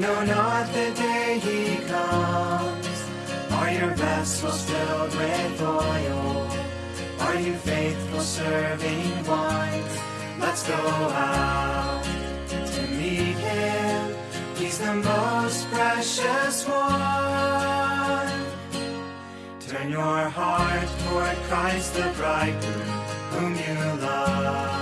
know not the day he comes. Are your vessels filled with oil? Are you faithful serving ones? Let's go out to meet him. He's the most precious one. Turn your heart toward Christ the bridegroom, whom you love.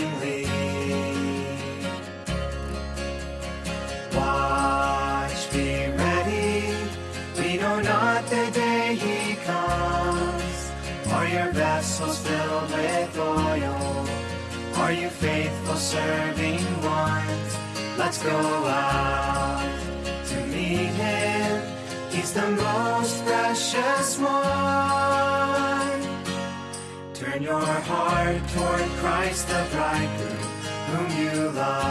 vessels filled with oil? Are you faithful serving ones? Let's go out to meet him. He's the most precious one. Turn your heart toward Christ the bridegroom, whom you love.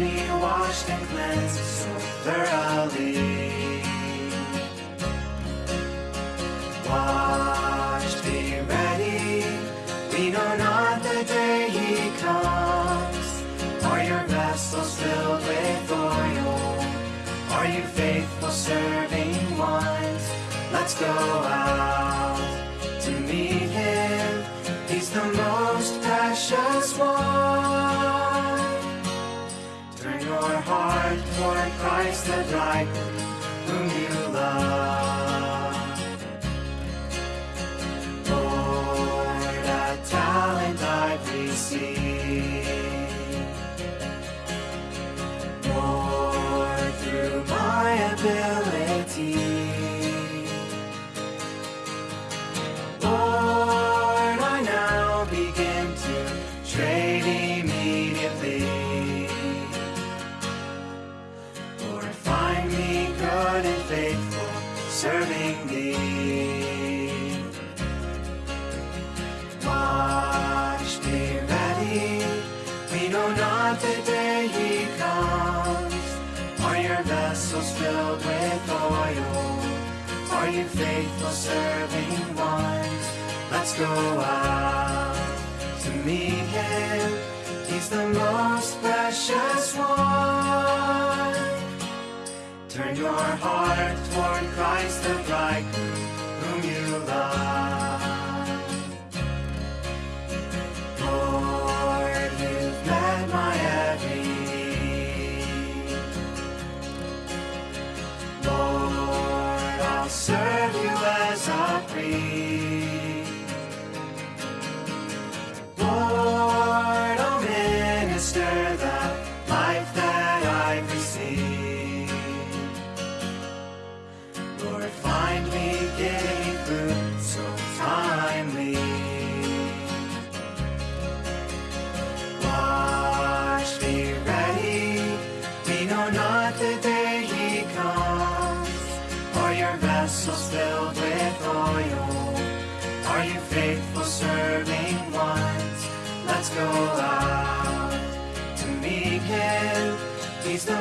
Me washed and cleansed so thoroughly. Watch, be ready. We know not the day he comes. Are your vessels filled with oil? Are you faithful serving ones? Let's go out to meet him. He's the most Christ the bridegroom, whom you love. Lord, a talent I've received. Lord, through my ability. Good and faithful, serving thee. Watch, be ready. We know not the day he comes. Are your vessels filled with oil? Are you faithful serving ones? Let's go out to meet him. He's the most precious one. Turn your heart toward Christ the bridegroom, whom you love. Lord, you've met my every need. Lord, I'll serve you as a priest. Know not the day he comes. Are your vessels filled with oil? Are you faithful serving ones? Let's go out to meet him. He's the